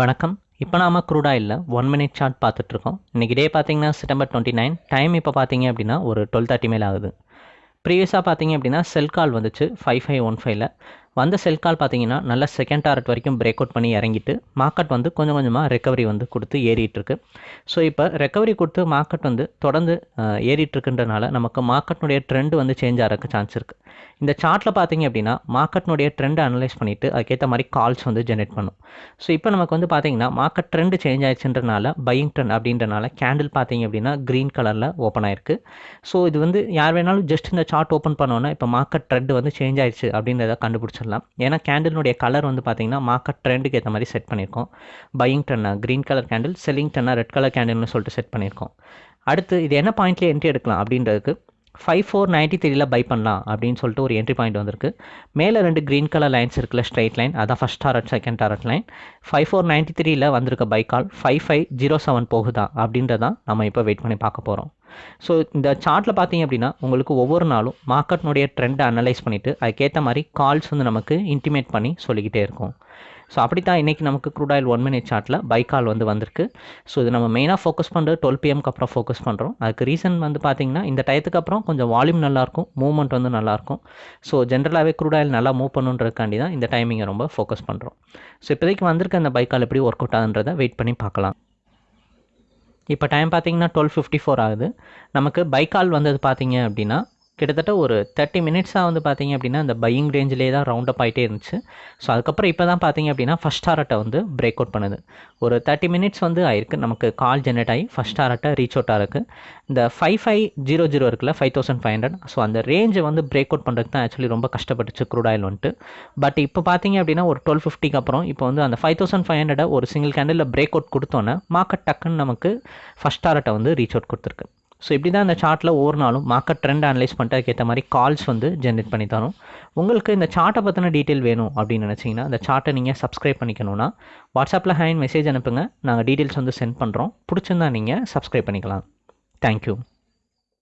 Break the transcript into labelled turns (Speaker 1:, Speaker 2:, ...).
Speaker 1: வணக்கம். இப்போ நாம க்ரூட் இல்லை ஒன் மினிட் சார்ட் பார்த்துட்ருக்கோம். இன்றைக்கி டே பார்த்தீங்கன்னா செப்டம்பர் டுவெண்ட்டி நைன் டைம் இப்போ பார்த்தீங்க அப்படின்னா ஒரு டுவெல் தேர்ட்டி மேல் ஆகுது. ப்ரீவியஸாக பார்த்தீங்க அப்படின்னா செல் கால் வந்துச்சு ஃபைவ் ஃபைவ் ஒன் ஃபைவ்ல வந்த செல் கால் பார்த்தீங்கன்னா நல்ல செகண்ட் டாரட் வரைக்கும் பிரேக் அவுட் பண்ணி இறங்கிட்டு மார்க்கெட் வந்து கொஞ்சம் கொஞ்சமாக ரெக்கவரி வந்து கொடுத்து ஏறிட்டுருக்கு ஸோ இப்போ ரெக்கவரி கொடுத்து மார்க்கெட் வந்து தொடர்ந்து ஏறிட்டுருக்குன்றனால நமக்கு மார்க்கெட்னுடைய ட்ரெண்ட் வந்து சேஞ்ச் ஆகிறதுக்கு சான்ஸ் இருக்குது இந்த சார்ட்டில் பார்த்தீங்க அப்படின்னா மார்க்கெட்னுடைய ட்ரெண்டை அனலைஸ் பண்ணிவிட்டு அதுக்கேற்ற மாதிரி கால்ஸ் வந்து ஜென்ரேட் பண்ணும். ஸோ இப்போ நமக்கு வந்து பார்த்தீங்கன்னா மார்க்கெட் ட்ரெண்ட் சேஞ்ச் ஆயிடுச்சுன்றனால பையிங் ட்ரெண்ட் அப்படின்றனால கேண்டில் பார்த்தீங்க அப்படின்னா க்ரீன் கலரில் ஓப்பன் ஆயிருக்கு. ஸோ இது வந்து யார் வேணாலும் ஜஸ்ட் இந்த சார்ட் ஓப்பன் பண்ணோன்னா இப்போ மார்க்கெட் ட்ரெண்ட் வந்து சேஞ்ச் ஆயிடுச்சு அப்படின்றத கண்டுபிடிச்சிடலாம் ஏன்னா கேண்டிலுடைய கலர் வந்து பார்த்தீங்கன்னா மார்க்கெட் ட்ரெண்டுக்கு ஏற்ற மாதிரி செட் பண்ணியிருக்கோம் பையிங் டன்னா க்ரீன் கலர் கேண்டில் செல்லிங் டன்னா ரெட் கலர் கேண்டில்னு சொல்லிட்டு செட் பண்ணியிருக்கோம் அடுத்து இது என்ன பாயிண்ட்லேயே என்ட்ரி எடுக்கலாம் அப்படின்றதுக்கு ஃபைவ் ஃபோர் நைன்ட்டி த்ரீல பை பண்ணலாம் அப்படின்னு சொல்லிட்டு ஒரு என்ட்ரி பாயிண்ட் வந்திருக்கு. மேலே ரெண்டு க்ரீன் கலர் லைன்ஸ் இருக்குல்ல ஸ்ட்ரைட் லைன் அதான் first target second target line five four ninety த்ரீல வந்திருக்க buy call five five zero seven போகுதா அப்படின்றதான் நம்ம இப்போ வெயிட் பண்ணி பார்க்க போகிறோம் ஸோ இந்த சார்ட்டில் பார்த்தீங்க அப்படின்னா உங்களுக்கு ஒவ்வொரு நாளும் மார்க்கெட்னுடைய ட்ரெண்டை அனலைஸ் பண்ணிவிட்டு அதுக்கேற்ற மாதிரி கால்ஸ் வந்து நமக்கு இன்டிமேட் பண்ணி சொல்லிக்கிட்டே இருக்கும். ஸோ அப்படி தான் இன்றைக்கி நமக்கு க்ரூட் ஆயில் ஒன் மினிட் சார்ட்டில் பை கால் வந்து வந்திருக்கு. ஸோ இது நம்ம மெயினாக ஃபோக்கஸ் பண்ணுறது டுவெல் பிஎம்க்கு அப்புறம் ஃபோக்கஸ் பண்ணுறோம் அதுக்கு ரீசன் வந்து பார்த்திங்கன்னா இந்த டயத்துக்கு அப்புறம் கொஞ்சம் வால்யூம் நல்லாயிருக்கும் மூவ்மெண்ட் வந்து நல்லாயிருக்கும் ஸோ ஜென்ரலாகவே க்ரூட் ஆயில் நல்லா மூவ் பண்ணுன்றதுக்காண்டி தான் இந்த டைமிங்கை ரொம்ப ஃபோக்கஸ் பண்ணுறோம் ஸோ இப்போதைக்கு வந்திருக்க அந்த பை கால் எப்படி ஒர்க் அவுட் ஆகுன்றதை வெயிட் பண்ணி பார்க்கலாம். இப்போ டைம் பார்த்தீங்கன்னா டுவெல் ஃபிஃப்டி ஃபோர் ஆகுது. நமக்கு பை கால் வந்தது பார்த்தீங்க அப்படின்னா கிட்டத்தட்ட ஒரு தேர்ட்டி மினிட்ஸாக வந்து பார்த்தீங்க அப்படின்னா அந்த பையிங் ரேஞ்சிலே தான் ரவுண்ட் அப் ஆகிட்டே இருந்துச்சு. ஸோ அதுக்கப்புறம் இப்போ தான் பார்த்தீங்க அப்படின்னா ஃபஸ்ட் டாரட்டை வந்து பிரேக் அவுட் பண்ணுது. ஒரு தேர்ட்டி மினிட்ஸ் வந்து ஆயிருக்கு. நமக்கு கால் ஜென்ரேட் ஆகி ஃபஸ்ட் டாரட்டை ரீச் அவுட் ஆகிருக்கு இந்த ஃபைவ் ஃபைவ் ஜீரோ ஜீரோ இருக்குல்ல five thousand five hundred so அந்த ரேஞ்சை வந்து பிரேக் அவுட் பண்ணுறதுக்கு தான் ஆக்சுவலி ரொம்ப கஷ்டப்பட்டுச்சு க்ரூட் ஆயில் வந்துட்டு. பட் இப்போ பார்த்தீங்க அப்படின்னா ஒரு டுவெல் ஃபிஃப்டிக்கு அப்புறம் இப்போ வந்து அந்த ஃபைவ் தௌசண்ட் ஃபைவ் ஹண்ட்ரட் ஒரு சிங்கிள் கேண்டில் பிரேக் அவுட் கொடுத்தோன்னே மார்க்கெட் டக்குன்னு நமக்கு ஃபஸ்ட் டாரட்டை வந்து ரீச் அவுட் கொடுத்துருக்கு. ஸோ இப்படி தான் இந்த சார்ட்டில் ஒவ்வொரு நாளும் மார்க்கெட் ட்ரெண்ட் அனலைஸ் பண்ணிட்டு அதுக்கேற்ற மாதிரி கால்ஸ் வந்து ஜென்ரேட் பண்ணி தரும். உங்களுக்கு இந்த சார்ட்டை பற்றின டீட்டெயில் வேணும் அப்படின்னு நினச்சிங்கன்னா இந்த சார்ட்டை நீங்கள் சப்ஸ்கிரைப் பண்ணிக்கணும்னா வாட்ஸ்அப்பில் ஹேண்ட் மெசேஜ் அனுப்புங்க. நாங்கள் டீட்டெயில்ஸ் வந்து சென்ட் பண்ணுறோம் பிடிச்சிருந்தா நீங்கள் சப்ஸ்கிரைப் பண்ணிக்கலாம். தேங்க்யூ